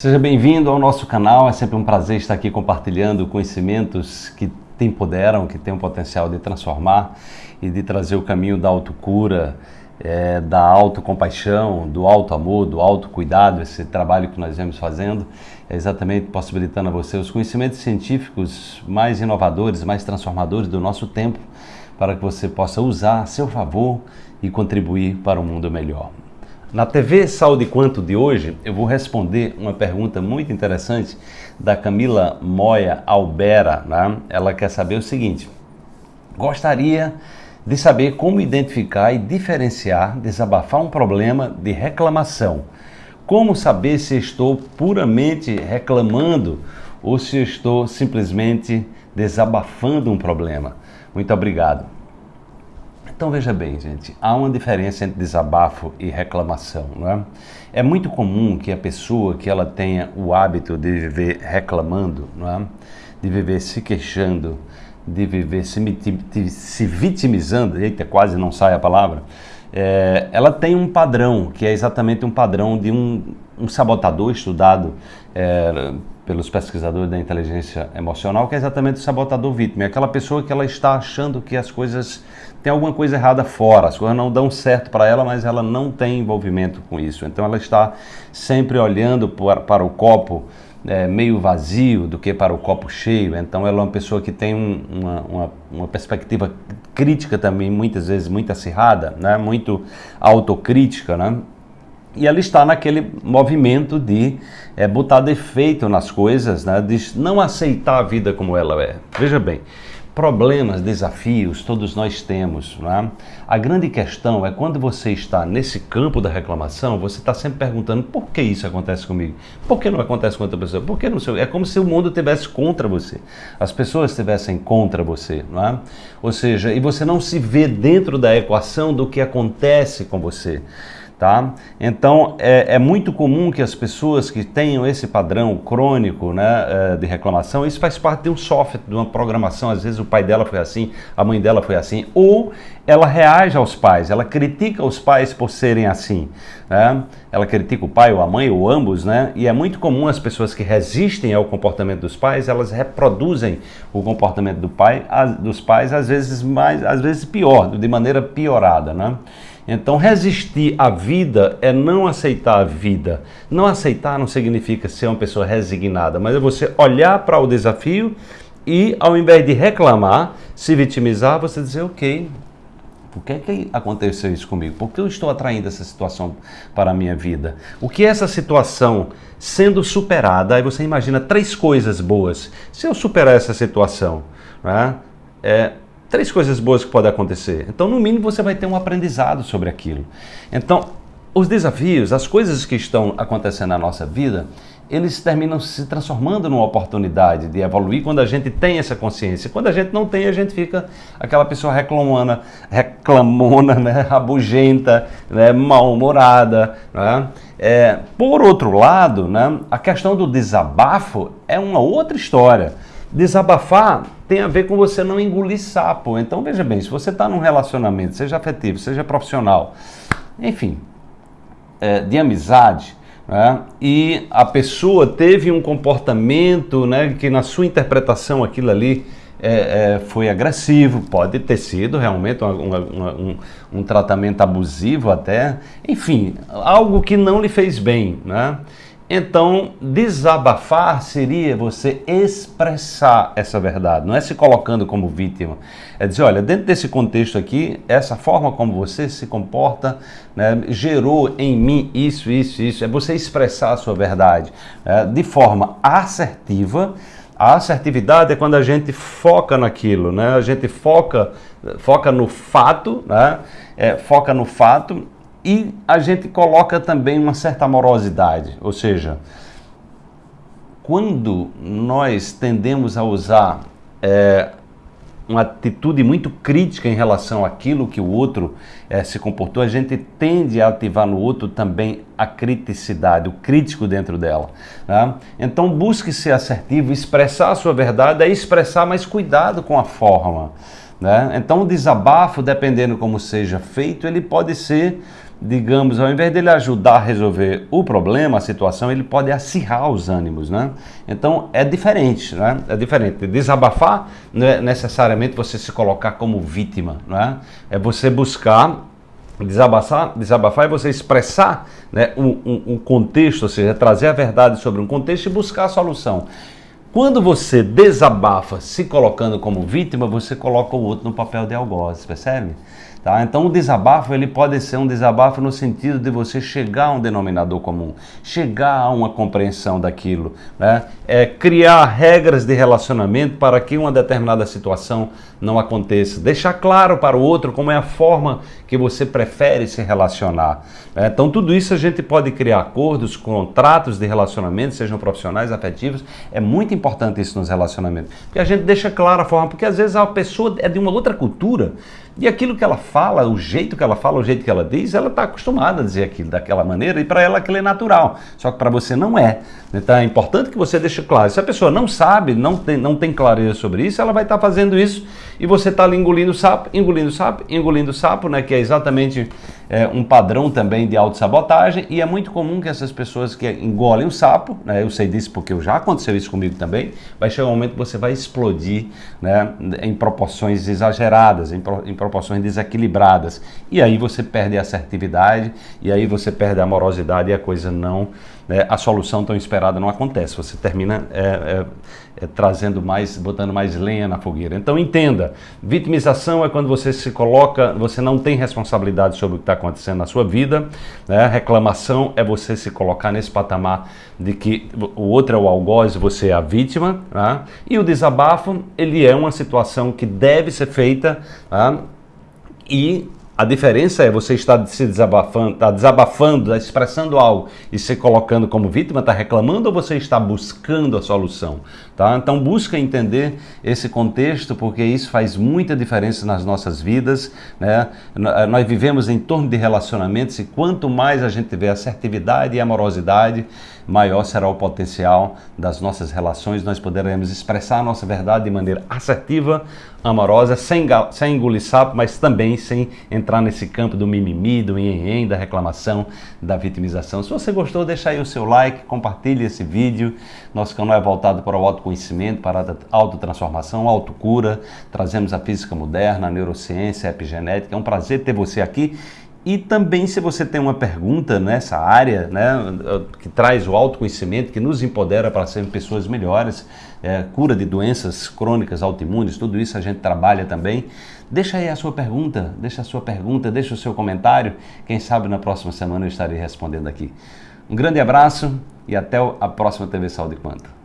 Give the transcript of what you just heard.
Seja bem-vindo ao nosso canal, é sempre um prazer estar aqui compartilhando conhecimentos que te empoderam, que têm o potencial de transformar e de trazer o caminho da autocura, é, da autocompaixão, do auto-amor, do autocuidado, esse trabalho que nós vemos fazendo, é exatamente possibilitando a você os conhecimentos científicos mais inovadores, mais transformadores do nosso tempo, para que você possa usar a seu favor e contribuir para um mundo melhor. Na TV Saúde Quanto de hoje, eu vou responder uma pergunta muito interessante da Camila Moya Albera. Né? Ela quer saber o seguinte: gostaria de saber como identificar e diferenciar, desabafar um problema de reclamação. Como saber se estou puramente reclamando ou se estou simplesmente desabafando um problema? Muito obrigado. Então veja bem, gente, há uma diferença entre desabafo e reclamação, não é? É muito comum que a pessoa que ela tenha o hábito de viver reclamando, não é? De viver se queixando, de viver se, se vitimizando, eita, quase não sai a palavra, é, ela tem um padrão, que é exatamente um padrão de um, um sabotador estudado é, pelos pesquisadores da inteligência emocional, que é exatamente o sabotador vítima. É aquela pessoa que ela está achando que as coisas tem alguma coisa errada fora, as coisas não dão certo para ela, mas ela não tem envolvimento com isso. Então ela está sempre olhando para, para o copo é, meio vazio do que para o copo cheio. Então ela é uma pessoa que tem um, uma, uma, uma, perspectiva crítica também, muitas vezes muito acirrada, né? muito autocrítica, né? E ela está naquele movimento de é, botar defeito nas coisas, né? de não aceitar a vida como ela é. Veja bem, problemas, desafios, todos nós temos. Não é? A grande questão é quando você está nesse campo da reclamação, você está sempre perguntando por que isso acontece comigo? Por que não acontece com outra pessoa? Por que não sei? É como se o mundo estivesse contra você. As pessoas estivessem contra você. Não é? Ou seja, e você não se vê dentro da equação do que acontece com você. Tá? Então é, é, muito comum que as pessoas que tenham esse padrão crônico né, é, de reclamação, isso faz parte de um software, de uma programação. Às vezes o pai dela foi assim, a mãe dela foi assim, ou ela reage aos pais, ela critica os pais por serem assim. Né? Ela critica o pai ou a mãe ou ambos, né? E é muito comum as pessoas que resistem ao comportamento dos pais, elas reproduzem o comportamento do pai, dos pais, às vezes mais, às vezes pior, de maneira piorada, né? Então, resistir à vida é não aceitar a vida. Não aceitar não significa ser uma pessoa resignada, mas é você olhar para o desafio e, ao invés de reclamar, se vitimizar, você dizer: ok, por que, que aconteceu isso comigo? Por que eu estou atraindo essa situação para a minha vida? O que é essa situação sendo superada? Aí você imagina três coisas boas. Se eu superar essa situação, né, é, três coisas boas que podem acontecer. Então, no mínimo, você vai ter um aprendizado sobre aquilo. Então, os desafios, as coisas que estão acontecendo na nossa vida, eles terminam se transformando numa oportunidade de evoluir quando a gente tem essa consciência. Quando a gente não tem, a gente fica aquela pessoa reclamona, reclamona, né, rabugenta, né, mal-humorada. Né? É, por outro lado, né, a questão do desabafo é uma outra história. Desabafar tem a ver com você não engolir sapo. Então veja bem, se você está num relacionamento, seja afetivo, seja profissional, enfim, é, de amizade, né, e a pessoa teve um comportamento né, que na sua interpretação aquilo ali é, é, foi agressivo, pode ter sido realmente uma, uma, uma, um, um, tratamento abusivo até, enfim, algo que não lhe fez bem, né? Então, desabafar seria você expressar essa verdade, não é se colocando como vítima. É dizer, olha, dentro desse contexto aqui, essa forma como você se comporta né, gerou em mim isso, isso, isso. É você expressar a sua verdade né, de forma assertiva. A assertividade é quando a gente foca naquilo, né? a gente foca, foca no fato, né? É, foca no fato e a gente coloca também uma certa amorosidade, ou seja, quando nós tendemos a usar é, uma atitude muito crítica em relação àquilo que o outro é, se comportou, a gente tende a ativar no outro também a criticidade, o crítico dentro dela. Né? Então busque ser assertivo, expressar a sua verdade é expressar, mas cuidado com a forma. Né? Então o desabafo, dependendo como seja feito, ele pode ser digamos, ao invés dele ajudar a resolver o problema, a situação, ele pode acirrar os ânimos, né? Então é diferente, né? É diferente. Desabafar não é necessariamente você se colocar como vítima, né? É você buscar desabafar, desabafar é você expressar né, um, um, um contexto, ou seja, trazer a verdade sobre um contexto e buscar a solução. Quando você desabafa se colocando como vítima, você coloca o outro no papel de algoz, percebe? Tá? Então o desabafo ele pode ser um desabafo no sentido de você chegar a um denominador comum, chegar a uma compreensão daquilo, né? é, criar regras de relacionamento para que uma determinada situação não aconteça, deixar claro para o outro como é a forma que você prefere se relacionar. Né? Então tudo isso a gente pode criar acordos, contratos de relacionamento, sejam profissionais, afetivos, é muito importante isso nos relacionamentos, porque a gente deixa clara a forma, porque às vezes a pessoa é de uma outra cultura e aquilo que ela fala, o jeito que ela fala, o jeito que ela diz, ela está acostumada a dizer aquilo daquela maneira e para ela aquilo é natural. Só que para você não é. Então é importante que você deixe claro. Se a pessoa não sabe, não tem, não tem clareza sobre isso, ela vai estar tá fazendo isso e você está ali engolindo sapo, engolindo sapo, engolindo sapo, né? Que é exatamente é, um padrão também de autossabotagem e é muito comum que essas pessoas que engolem o sapo, né? Eu sei disso porque já aconteceu isso comigo também, vai chegar um momento que você vai explodir, né? Em proporções exageradas, em, pro, em proporções desequilibradas. E aí você perde a assertividade, e aí você perde a amorosidade e a coisa não, né, a solução tão esperada não acontece. Você termina é, é, é, trazendo mais, botando mais lenha na fogueira. Então entenda, vitimização é quando você se coloca, você não tem responsabilidade sobre o que está acontecendo na sua vida. Né? Reclamação é você se colocar nesse patamar de que o outro é o algoz, você é a vítima. Né? E o desabafo, ele é uma situação que deve ser feita né? e a diferença é você estar se desabafando, está desabafando, tá expressando algo e se colocando como vítima, está reclamando ou você está buscando a solução? Tá? Então busca entender esse contexto porque isso faz muita diferença nas nossas vidas. Né? Nós vivemos em torno de relacionamentos e quanto mais a gente tiver assertividade e amorosidade, maior será o potencial das nossas relações, nós poderemos expressar a nossa verdade de maneira assertiva, amorosa, sem, sem engolir sapo, mas também sem entrar nesse campo do mimimi, do enhen, da reclamação, da vitimização. Se você gostou, deixa aí o seu like, compartilhe esse vídeo. Nosso canal é voltado para o autoconhecimento, para a autotransformação, autocura. Trazemos a física moderna, a neurociência, a epigenética. É um prazer ter você aqui e também se você tem uma pergunta nessa área, né, que traz o autoconhecimento, que nos empodera para sermos pessoas melhores, é, cura de doenças crônicas, autoimunes, tudo isso a gente trabalha também. Deixa aí a sua pergunta, deixa a sua pergunta, deixa o seu comentário. Quem sabe na próxima semana eu estarei respondendo aqui. Um grande abraço e até a próxima TV Saúde Quanto.